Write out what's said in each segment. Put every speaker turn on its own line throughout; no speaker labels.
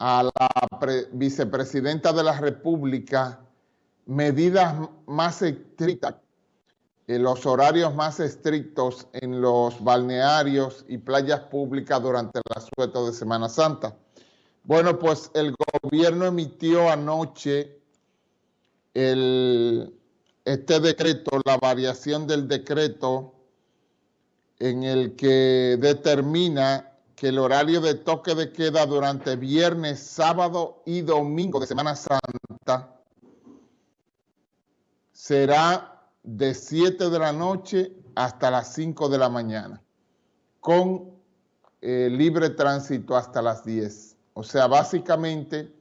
a la vicepresidenta de la República medidas más estrictas, en los horarios más estrictos en los balnearios y playas públicas durante el asueto de Semana Santa. Bueno, pues el gobierno emitió anoche el, este decreto, la variación del decreto en el que determina que el horario de toque de queda durante viernes, sábado y domingo de Semana Santa será de 7 de la noche hasta las 5 de la mañana, con eh, libre tránsito hasta las 10. O sea, básicamente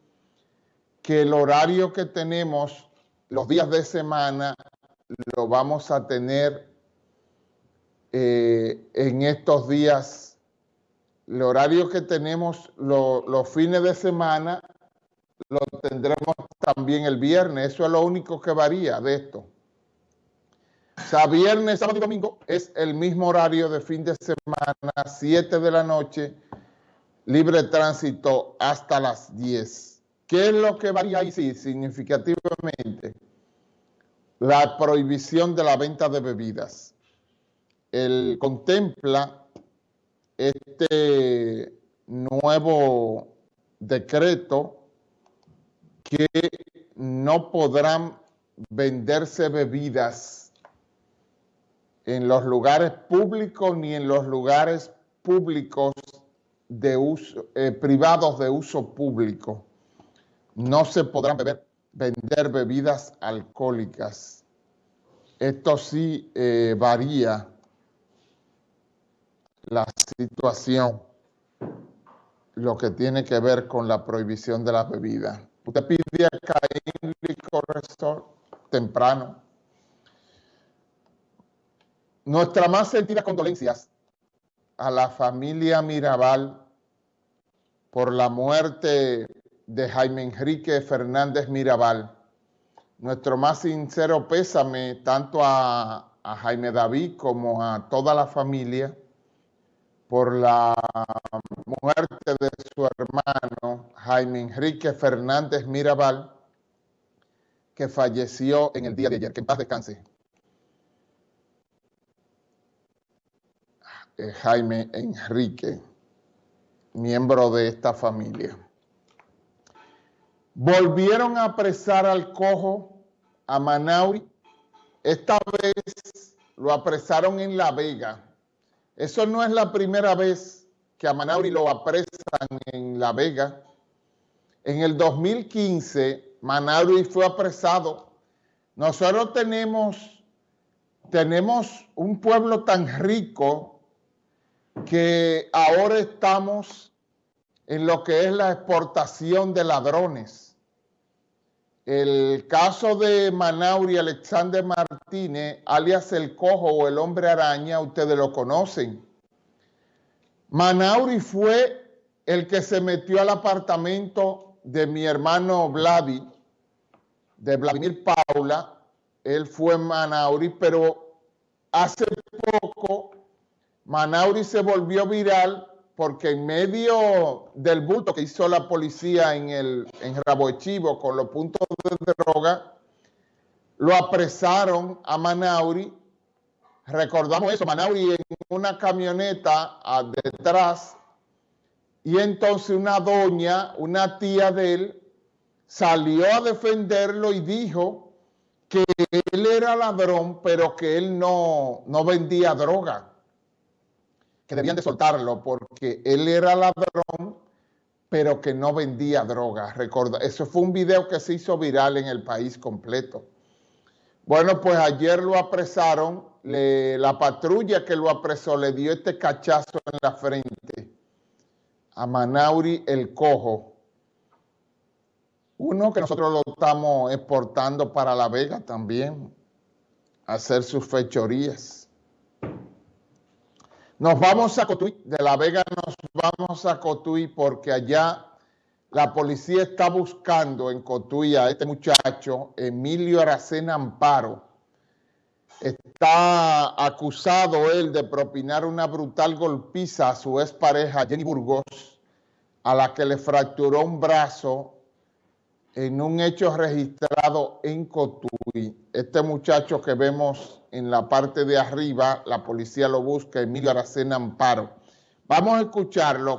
que el horario que tenemos los días de semana lo vamos a tener eh, en estos días. El horario que tenemos los fines de semana lo tendremos también el viernes. Eso es lo único que varía de esto. O sea, viernes, sábado y domingo es el mismo horario de fin de semana, 7 de la noche, libre tránsito hasta las 10. ¿Qué es lo que varía ahí? Sí, significativamente. La prohibición de la venta de bebidas. Él contempla este nuevo decreto que no podrán venderse bebidas en los lugares públicos ni en los lugares públicos de uso, eh, privados de uso público. No se podrán vender bebidas alcohólicas. Esto sí eh, varía la situación, lo que tiene que ver con la prohibición de las bebidas. Usted pide a Caín Licor temprano. Nuestra más sentida condolencias a la familia Mirabal por la muerte de Jaime Enrique Fernández Mirabal. Nuestro más sincero pésame tanto a Jaime David como a toda la familia por la muerte de su hermano Jaime Enrique Fernández Mirabal, que falleció en el día de ayer. Que en paz descanse. Eh, Jaime Enrique, miembro de esta familia. Volvieron a apresar al cojo, a Manauri. Esta vez lo apresaron en La Vega. Eso no es la primera vez que a Manauri lo apresan en La Vega. En el 2015, Manauri fue apresado. Nosotros tenemos, tenemos un pueblo tan rico que ahora estamos en lo que es la exportación de ladrones. El caso de Manauri Alexander Martínez, alias El Cojo o El Hombre Araña, ustedes lo conocen. Manauri fue el que se metió al apartamento de mi hermano Vladi, de Vladimir Paula. Él fue Manauri, pero hace poco Manauri se volvió viral porque en medio del bulto que hizo la policía en, el, en Rabo Chivo con los puntos de droga, lo apresaron a Manauri. Recordamos eso, Manauri en una camioneta detrás y entonces una doña, una tía de él, salió a defenderlo y dijo que él era ladrón, pero que él no, no vendía droga que debían de soltarlo porque él era ladrón, pero que no vendía droga. Recuerda, eso fue un video que se hizo viral en el país completo. Bueno, pues ayer lo apresaron, la patrulla que lo apresó le dio este cachazo en la frente a Manauri el Cojo. Uno que nosotros lo estamos exportando para La Vega también, hacer sus fechorías. Nos vamos a Cotuí, de La Vega nos vamos a Cotuí porque allá la policía está buscando en Cotuí a este muchacho, Emilio Aracena Amparo. Está acusado él de propinar una brutal golpiza a su expareja Jenny Burgos a la que le fracturó un brazo en un hecho registrado en Cotuí. Este muchacho que vemos en la parte de arriba, la policía lo busca, Emilio Aracena Amparo. Vamos a escucharlo